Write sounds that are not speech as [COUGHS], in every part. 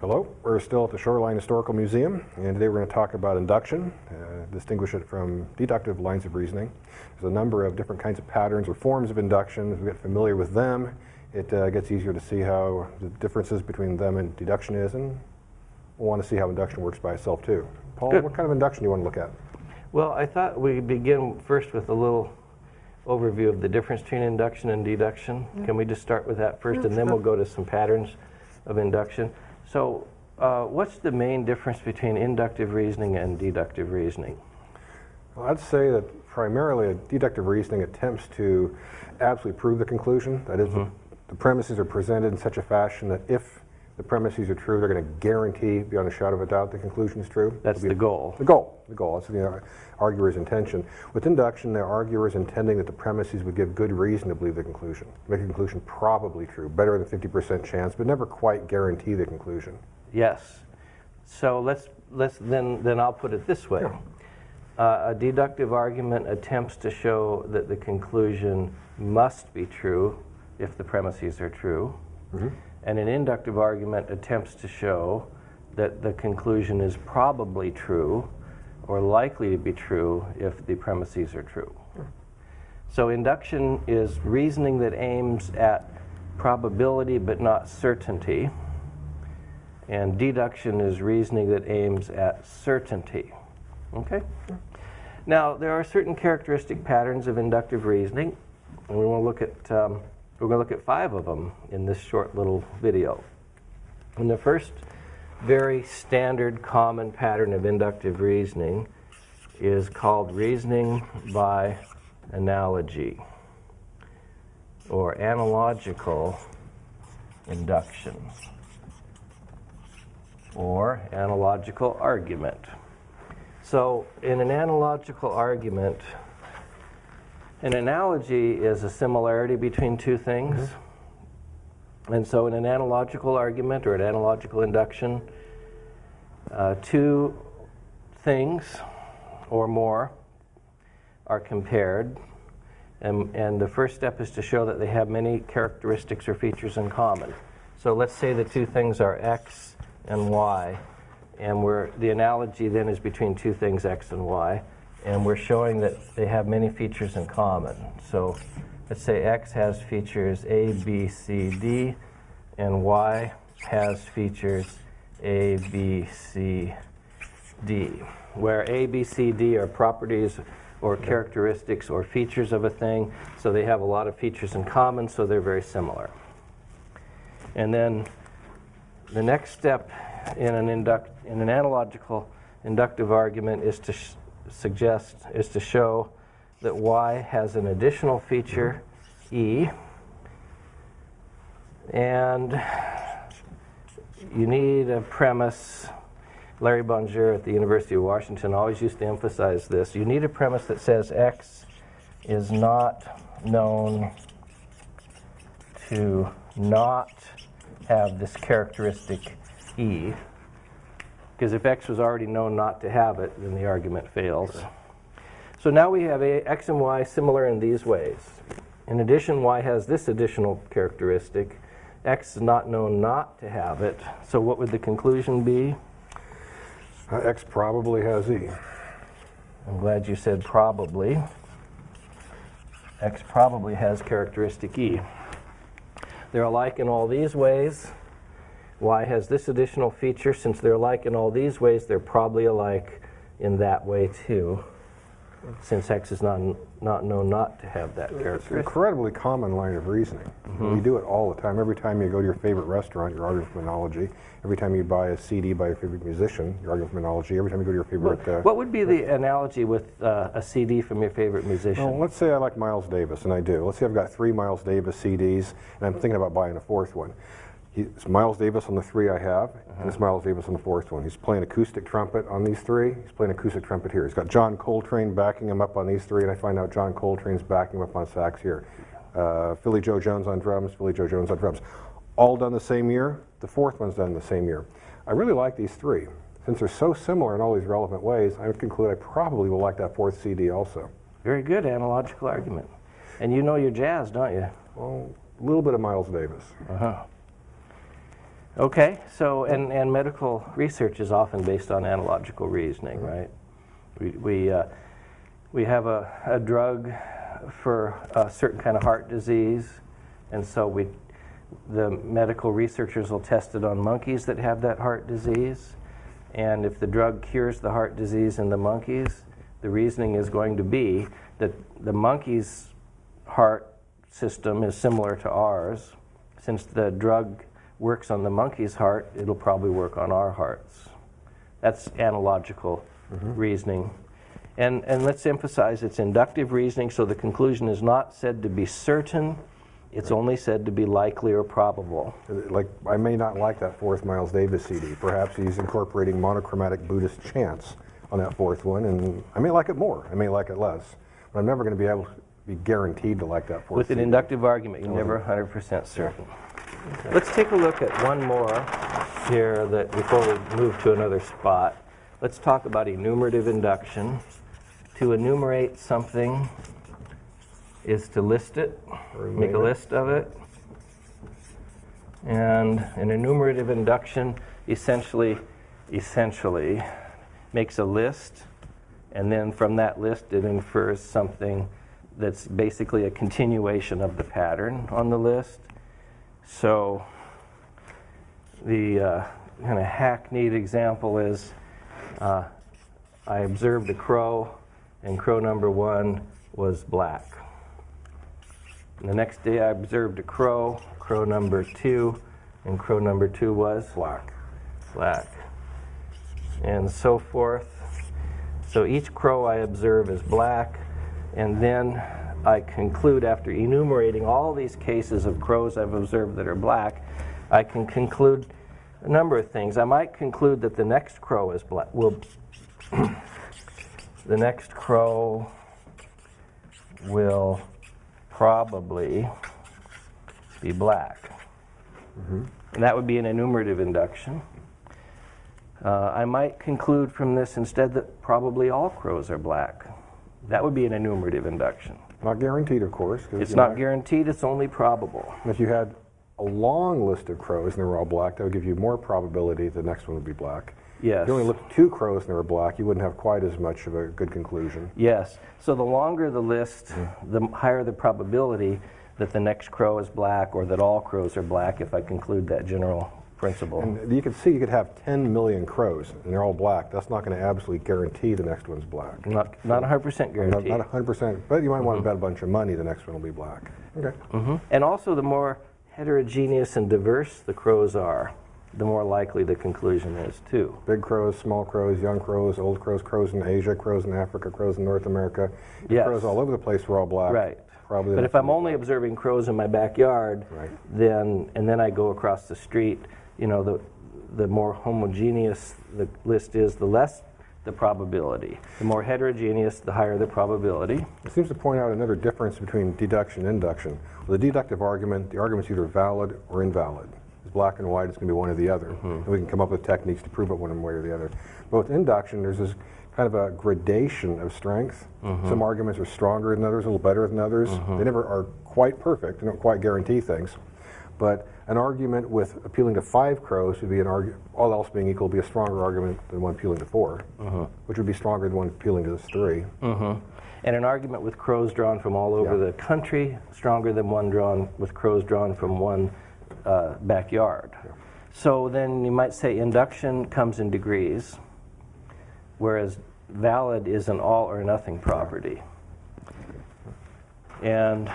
Hello, we're still at the Shoreline Historical Museum, and today we're going to talk about induction, uh, distinguish it from deductive lines of reasoning. There's a number of different kinds of patterns or forms of induction. As we get familiar with them, it uh, gets easier to see how the differences between them and deduction is, and we'll want to see how induction works by itself too. Paul, Good. what kind of induction do you want to look at? Well, I thought we'd begin first with a little overview of the difference between induction and deduction. Can we just start with that first, and then we'll go to some patterns of induction? So, uh, what's the main difference between inductive reasoning and deductive reasoning? Well, I'd say that primarily deductive reasoning attempts to absolutely prove the conclusion. That is, the, the premises are presented in such a fashion that if the premises are true, they're going to guarantee, beyond a shadow of a doubt, the conclusion is true. That's the goal. The goal, the goal. That's the arguer's intention. With induction, the arguer is intending that the premises would give good reason to believe the conclusion, make a conclusion probably true, better than 50% chance, but never quite guarantee the conclusion. Yes. So let's let's then then I'll put it this way. Uh, a deductive argument attempts to show that the conclusion must be true if the premises are true, and an inductive argument attempts to show that the conclusion is probably true or likely to be true if the premises are true. So induction is reasoning that aims at probability but not certainty. And deduction is reasoning that aims at certainty. Okay? Now, there are certain characteristic patterns of inductive reasoning, and we want to look at, um, we're going to look at five of them in this short little video. And the first very standard common pattern of inductive reasoning is called reasoning by analogy or analogical induction or analogical argument. So, in an analogical argument, an analogy is a similarity between two things. And so, in an analogical argument or an analogical induction, uh, two things or more are compared. And, and the first step is to show that they have many characteristics or features in common. So let's say the two things are x and y, and we're, the analogy then is between two things, x and y, and we're showing that they have many features in common. So let's say x has features a, b, c, d, and y has features a, b, c, d, where a, b, c, d are properties or characteristics or features of a thing, so they have a lot of features in common, so they're very similar. And then the next step in an, induct, in an analogical inductive argument is to suggest, is to show that y has an additional feature, e, and you need a premise. Larry BonJour at the University of Washington always used to emphasize this. You need a premise that says x is not known to not have this characteristic e. Because if x was already known not to have it, then the argument fails. So now we have a, x and y similar in these ways. In addition, y has this additional characteristic. x is not known not to have it. So what would the conclusion be? Uh, X probably has E. I'm glad you said probably. X probably has characteristic E. They're alike in all these ways. Y has this additional feature. Since they're alike in all these ways, they're probably alike in that way too, since X is not, not known not to have that It's an characteristic. incredibly common line of reasoning. You do it all the time. Every time you go to your favorite restaurant, you're arguing from analogy. Every time you buy a CD by your favorite musician, you're arguing from analogy. Every time you go to your favorite. Uh, What would be the analogy with uh, a CD from your favorite musician? well, let's say I like Miles Davis, and I do. Let's say I've got three Miles Davis CDs, and I'm thinking about buying a fourth one. It's Miles Davis on the three I have, and it's Miles Davis on the fourth one. He's playing acoustic trumpet on these three. He's playing acoustic trumpet here. He's got John Coltrane backing him up on these three, and I find out John Coltrane's backing him up on sax here. Uh, Philly Joe Jones on drums, Philly Joe Jones on drums. All done the same year. The fourth one's done the same year. I really like these three. Since they're so similar in all these relevant ways, I would conclude I probably will like that fourth CD also. Very good analogical argument. And you know your jazz, don't you? Well, a little bit of Miles Davis. Uh-huh. Okay, so, and, and medical research is often based on analogical reasoning, right? We, we, uh, we have a, a drug for a certain kind of heart disease, and so we, the medical researchers will test it on monkeys that have that heart disease. And if the drug cures the heart disease in the monkeys, the reasoning is going to be that the monkey's heart system is similar to ours. Since the drug works on the monkey's heart, it'll probably work on our hearts. That's analogical mm-hmm. reasoning. And, and let's emphasize it's inductive reasoning, so the conclusion is not said to be certain, it's only said to be likely or probable. Like, I may not like that fourth Miles Davis CD. Perhaps he's incorporating monochromatic Buddhist chants on that fourth one, and I may like it more. I may like it less. But I'm never going to be able to be guaranteed to like that fourth With an inductive argument, you're never 100% certain. Let's take a look at one more here that before we move to another spot. Let's talk about enumerative induction. To enumerate something is to list it, make a list of it. And an enumerative induction essentially, essentially makes a list, and then from that list it infers something that's basically a continuation of the pattern on the list. So the uh, kind of hackneyed example is uh, I observed a crow, and crow number one was black. And the next day I observed a crow, crow number two, and crow number two was Black. black. And so forth. So each crow I observe is black, and then I conclude after enumerating all these cases of crows I've observed that are black, I can conclude a number of things. I might conclude that the next crow is black. Will [COUGHS] the next crow will probably be black. And that would be an enumerative induction. Uh, I might conclude from this instead that probably all crows are black. That would be an enumerative induction. Not guaranteed, of course. It's not guaranteed, it's only probable. If you had a long list of crows and they were all black, that would give you more probability the next one would be black. Yes. If you only looked at two crows and they were black, you wouldn't have quite as much of a good conclusion. Yes. So the longer the list, mm. the higher the probability that the next crow is black or that all crows are black if I conclude that general principle. And you can see you could have 10 million crows and they're all black. That's not going to absolutely guarantee the next one's black. Not, not 100% Not, guaranteed. not 100%, but you might want to bet a bunch of money the next one will be black. Okay. Mhm. And also, the more heterogeneous and diverse the crows are, the more likely the conclusion is, too. Big crows, small crows, young crows, old crows, crows in Asia, crows in Africa, crows in North America. Yes. Crows all over the place were all black. Right. Probably But if I'm one will be only observing crows in my backyard, Right. then and then I go across the street, you know, the the more homogeneous the list is, the less the probability. The more heterogeneous, the higher the probability. It seems to point out another difference between deduction and induction. With a deductive argument, the argument's either valid or invalid. It's black and white, it's going to be one or the other. Mm-hmm. And we can come up with techniques to prove it one way or the other. But with induction, there's this kind of a gradation of strength. Mm-hmm. Some arguments are stronger than others, a little better than others. Mm-hmm. They never are quite perfect, they don't quite guarantee things. But an argument with appealing to five crows would be an argument, all else being equal, would be a stronger argument than one appealing to 4 which would be stronger than one appealing to this three. hmm And an argument with crows drawn from all over Yeah. the country, stronger than one drawn with crows drawn from one uh, backyard. So then you might say induction comes in degrees, whereas valid is an all or nothing property. And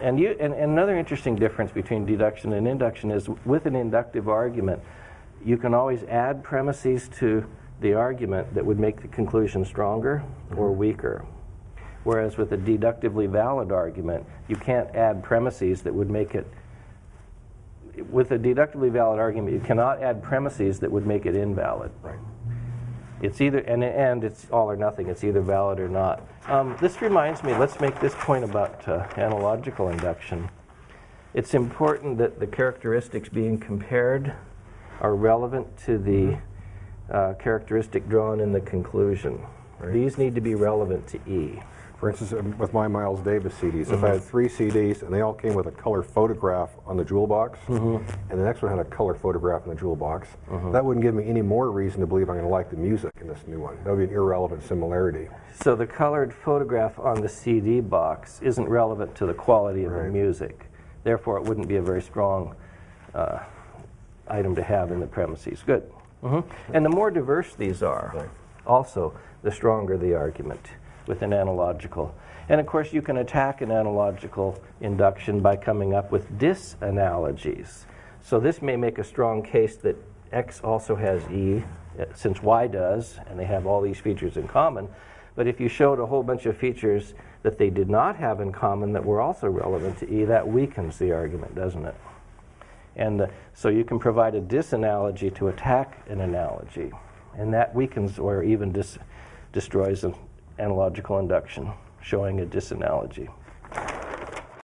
and you and, and another interesting difference between deduction and induction is with an inductive argument, you can always add premises to the argument that would make the conclusion stronger or mm-hmm. weaker. Whereas with a deductively valid argument, you can't add premises that would make it with a deductively valid argument, you cannot add premises that would make it invalid. Right. It's either, and, and it's all or nothing, it's either valid or not. Um, this reminds me, let's make this point about uh, analogical induction. It's important that the characteristics being compared are relevant to the uh, characteristic drawn in the conclusion. Right. These need to be relevant to E. For instance, um, with my Miles Davis CDs, if I had three CDs and they all came with a color photograph on the jewel box, and the next one had a color photograph in the jewel box, that wouldn't give me any more reason to believe I'm going to like the music in this new one. That would be an irrelevant similarity. So the colored photograph on the CD box isn't relevant to the quality of the music. Therefore, it wouldn't be a very strong uh, item to have in the premises. Good. Mhm. And the more diverse these are, also, the stronger the argument with an analogical. And of course, you can attack an analogical induction by coming up with disanalogies. So this may make a strong case that X also has E, uh, since Y does, and they have all these features in common. But if you showed a whole bunch of features that they did not have in common that were also relevant to E, that weakens the argument, doesn't it? And uh, so you can provide a disanalogy to attack an analogy, and that weakens or even dis- destroys analogical induction, showing a disanalogy.